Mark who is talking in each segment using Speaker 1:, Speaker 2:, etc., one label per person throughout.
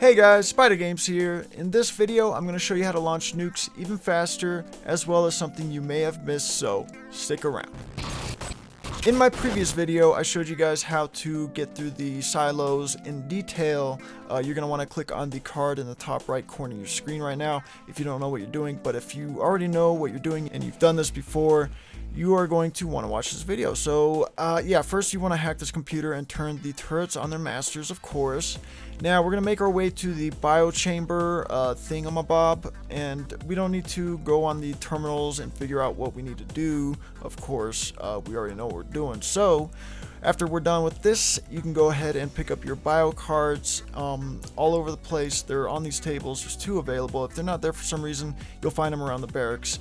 Speaker 1: Hey guys, Spider Games here. In this video, I'm going to show you how to launch nukes even faster, as well as something you may have missed, so stick around. In my previous video, I showed you guys how to get through the silos in detail. Uh, you're going to want to click on the card in the top right corner of your screen right now if you don't know what you're doing. But if you already know what you're doing and you've done this before, you are going to want to watch this video. So, uh, yeah, first you want to hack this computer and turn the turrets on their masters, of course. Now, we're going to make our way to the biochamber uh, thingamabob, and we don't need to go on the terminals and figure out what we need to do. Of course, uh, we already know what we're doing. So, after we're done with this, you can go ahead and pick up your bio cards um, all over the place. They're on these tables. There's two available. If they're not there for some reason, you'll find them around the barracks.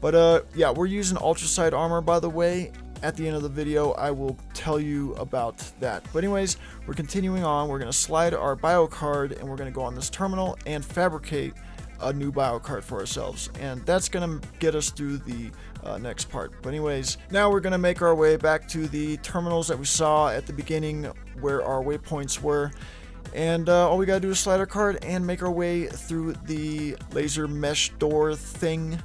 Speaker 1: But uh, yeah, we're using ultracite armor, by the way. At the end of the video, I will tell you about that. But anyways, we're continuing on. We're going to slide our bio card, and we're going to go on this terminal and fabricate a new bio card for ourselves. And that's going to get us through the uh, next part. But anyways, now we're going to make our way back to the terminals that we saw at the beginning where our waypoints were. And uh, all we gotta do is slide our card and make our way through the laser mesh door thing.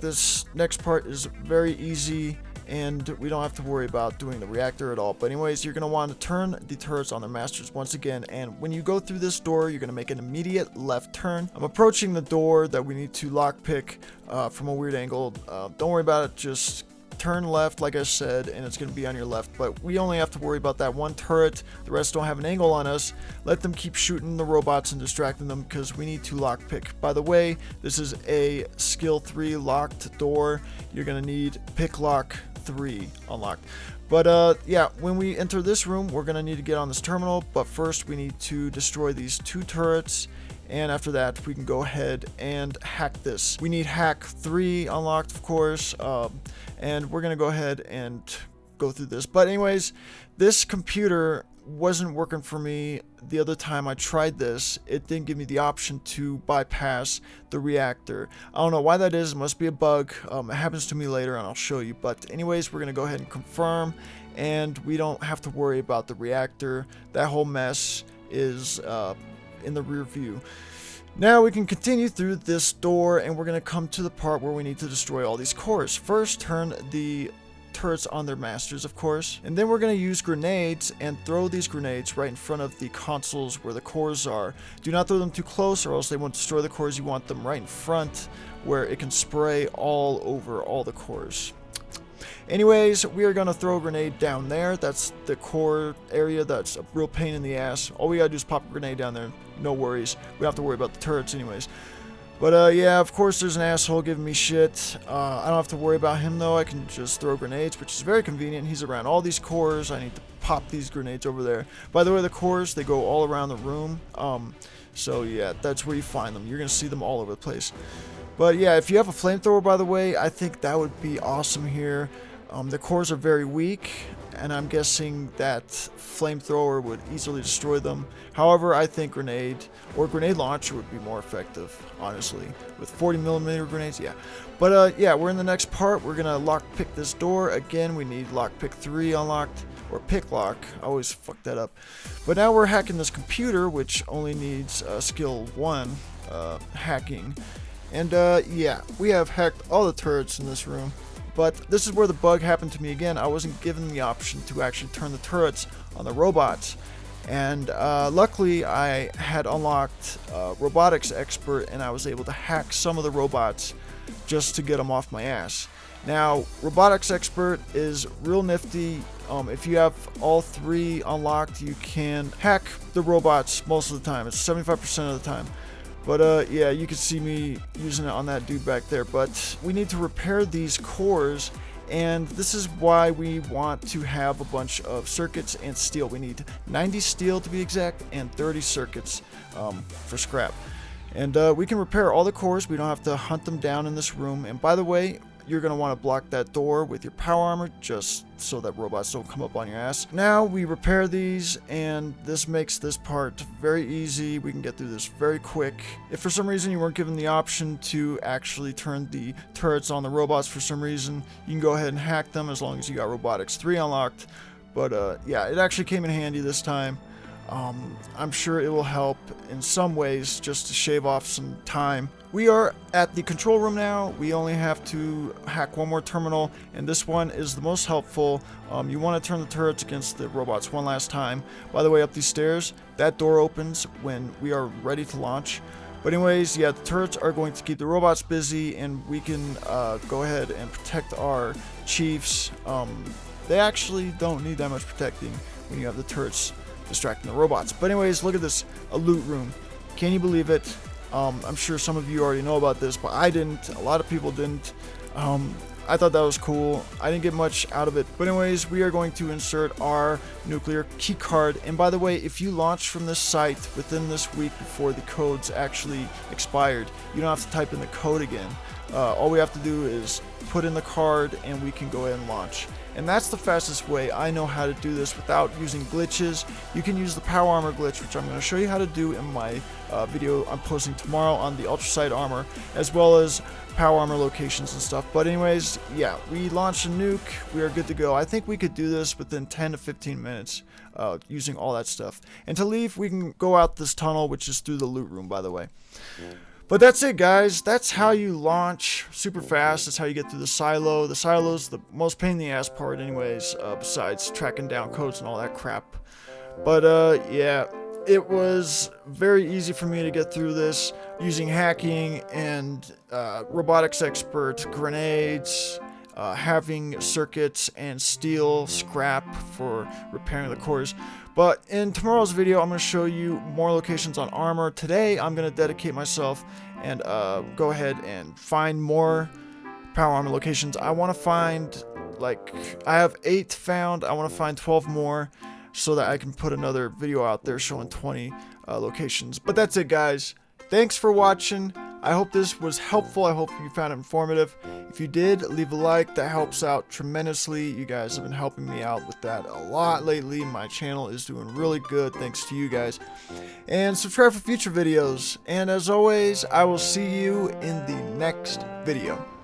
Speaker 1: This next part is very easy and we don't have to worry about doing the reactor at all. But anyways, you're going to want to turn the turrets on their masters once again. And when you go through this door, you're going to make an immediate left turn. I'm approaching the door that we need to lockpick uh, from a weird angle. Uh, don't worry about it. Just turn left like I said and it's going to be on your left but we only have to worry about that one turret the rest don't have an angle on us let them keep shooting the robots and distracting them because we need to lockpick by the way this is a skill 3 locked door you're going to need pick lock 3 unlocked but uh, yeah, when we enter this room, we're going to need to get on this terminal. But first, we need to destroy these two turrets and after that we can go ahead and hack this we need hack 3 unlocked of course um, and we're gonna go ahead and go through this but anyways this computer wasn't working for me the other time I tried this it didn't give me the option to bypass the reactor I don't know why that is it must be a bug um, it happens to me later and I'll show you but anyways we're gonna go ahead and confirm and we don't have to worry about the reactor that whole mess is uh, in the rear view. Now we can continue through this door and we're going to come to the part where we need to destroy all these cores. First, turn the turrets on their masters, of course. And then we're going to use grenades and throw these grenades right in front of the consoles where the cores are. Do not throw them too close or else they won't destroy the cores. You want them right in front where it can spray all over all the cores. Anyways, we are going to throw a grenade down there. That's the core area that's a real pain in the ass. All we got to do is pop a grenade down there. No worries. We don't have to worry about the turrets anyways. But uh, yeah, of course there's an asshole giving me shit. Uh, I don't have to worry about him though. I can just throw grenades, which is very convenient. He's around all these cores. I need to pop these grenades over there. By the way, the cores, they go all around the room. Um, so yeah, that's where you find them. You're going to see them all over the place. But yeah, if you have a flamethrower, by the way, I think that would be awesome here. Um, the cores are very weak, and I'm guessing that flamethrower would easily destroy them. However, I think grenade or grenade launcher would be more effective, honestly. With 40 millimeter grenades, yeah. But uh, yeah, we're in the next part. We're gonna lock pick this door again. We need lock pick three unlocked or pick lock. I always fuck that up. But now we're hacking this computer, which only needs uh, skill one uh, hacking. And uh, yeah, we have hacked all the turrets in this room. But this is where the bug happened to me again. I wasn't given the option to actually turn the turrets on the robots. And uh, luckily, I had unlocked uh, Robotics Expert and I was able to hack some of the robots just to get them off my ass. Now, Robotics Expert is real nifty. Um, if you have all three unlocked, you can hack the robots most of the time. It's 75% of the time. But uh, yeah, you can see me using it on that dude back there. But we need to repair these cores and this is why we want to have a bunch of circuits and steel. We need 90 steel to be exact and 30 circuits um, for scrap. And uh, we can repair all the cores. We don't have to hunt them down in this room. And by the way, you're going to want to block that door with your power armor just so that robots don't come up on your ass. Now we repair these and this makes this part very easy. We can get through this very quick. If for some reason you weren't given the option to actually turn the turrets on the robots for some reason, you can go ahead and hack them as long as you got Robotics 3 unlocked. But uh, yeah, it actually came in handy this time. Um, I'm sure it will help in some ways just to shave off some time. We are at the control room now. We only have to hack one more terminal, and this one is the most helpful. Um, you want to turn the turrets against the robots one last time. By the way, up these stairs, that door opens when we are ready to launch. But anyways, yeah, the turrets are going to keep the robots busy, and we can uh, go ahead and protect our chiefs. Um, they actually don't need that much protecting when you have the turrets distracting the robots. But anyways, look at this, a loot room. Can you believe it? Um, I'm sure some of you already know about this, but I didn't. A lot of people didn't. Um, I thought that was cool. I didn't get much out of it. But anyways, we are going to insert our nuclear key card. And by the way, if you launch from this site within this week before the code's actually expired, you don't have to type in the code again. Uh, all we have to do is put in the card and we can go ahead and launch. And that's the fastest way I know how to do this without using glitches. You can use the power armor glitch, which I'm going to show you how to do in my uh, video I'm posting tomorrow on the ultracite armor, as well as power armor locations and stuff. But anyways, yeah, we launched a nuke. We are good to go. I think we could do this within 10 to 15 minutes uh, using all that stuff. And to leave, we can go out this tunnel, which is through the loot room, by the way. But that's it, guys. That's how you launch super fast. That's how you get through the silo. The silo's the most pain in the ass part anyways, uh, besides tracking down codes and all that crap. But, uh, yeah, it was very easy for me to get through this using hacking and uh, robotics expert, grenades, uh, having circuits and steel scrap for repairing the cores. But in tomorrow's video, I'm going to show you more locations on armor. Today, I'm going to dedicate myself and uh, go ahead and find more power armor locations. I want to find, like, I have 8 found. I want to find 12 more so that I can put another video out there showing 20 uh, locations. But that's it, guys. Thanks for watching. I hope this was helpful. I hope you found it informative. If you did, leave a like. That helps out tremendously. You guys have been helping me out with that a lot lately. My channel is doing really good thanks to you guys. And subscribe for future videos. And as always, I will see you in the next video.